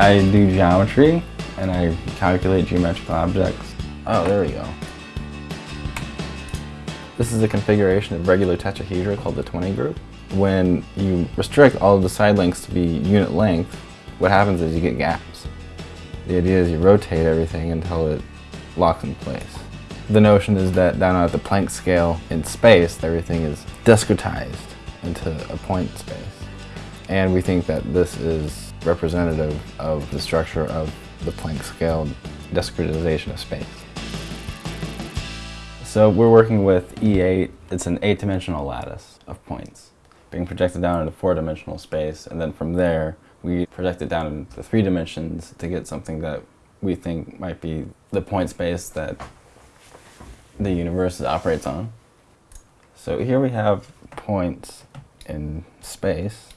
I do geometry and I calculate geometrical objects. Oh, there we go. This is a configuration of regular tetrahedra called the 20 group. When you restrict all of the side lengths to be unit length, what happens is you get gaps. The idea is you rotate everything until it locks in place. The notion is that down at the Planck scale in space, everything is discretized into a point space. And we think that this is representative of the structure of the Planck scale discretization of space. So we're working with E8. It's an eight-dimensional lattice of points being projected down into four-dimensional space, and then from there, we project it down into three dimensions to get something that we think might be the point space that the universe operates on. So here we have points in space.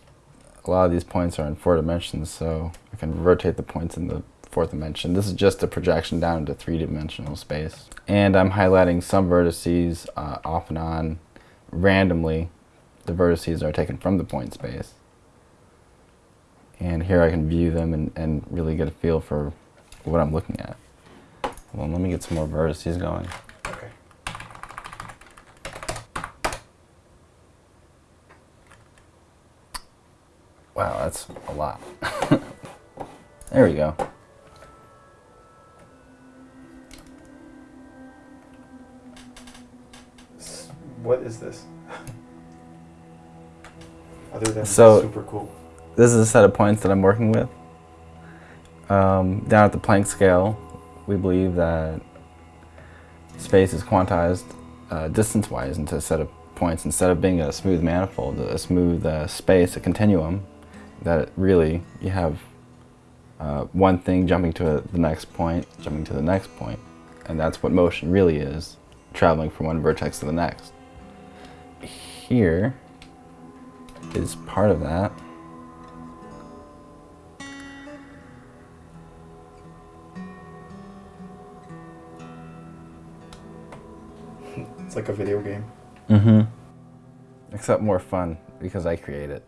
A lot of these points are in four dimensions, so I can rotate the points in the fourth dimension. This is just a projection down into three-dimensional space. And I'm highlighting some vertices uh, off and on randomly. The vertices are taken from the point space. And here I can view them and, and really get a feel for what I'm looking at. Well, let me get some more vertices going. Wow, that's a lot. there we go. What is this? Other than So- super cool. This is a set of points that I'm working with. Um, down at the Planck scale, we believe that space is quantized uh, distance-wise into a set of points. Instead of being a smooth manifold, a smooth uh, space, a continuum, that really you have uh, one thing jumping to a, the next point, jumping to the next point, and that's what motion really is, traveling from one vertex to the next. Here is part of that. It's like a video game. Mm-hmm. Except more fun because I create it.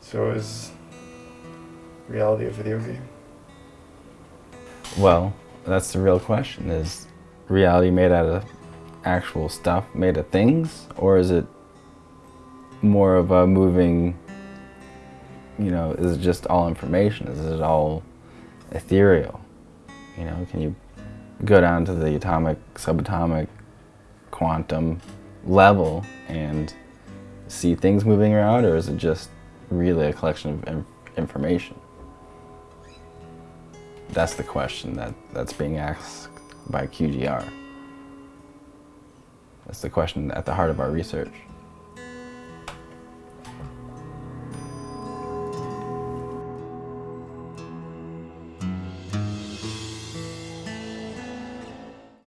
So is reality a video game? Well, that's the real question. Is reality made out of actual stuff, made of things? Or is it more of a moving, you know, is it just all information? Is it all ethereal? You know, can you go down to the atomic, subatomic, quantum level and see things moving around? Or is it just really a collection of information? That's the question that, that's being asked by QGR. That's the question at the heart of our research.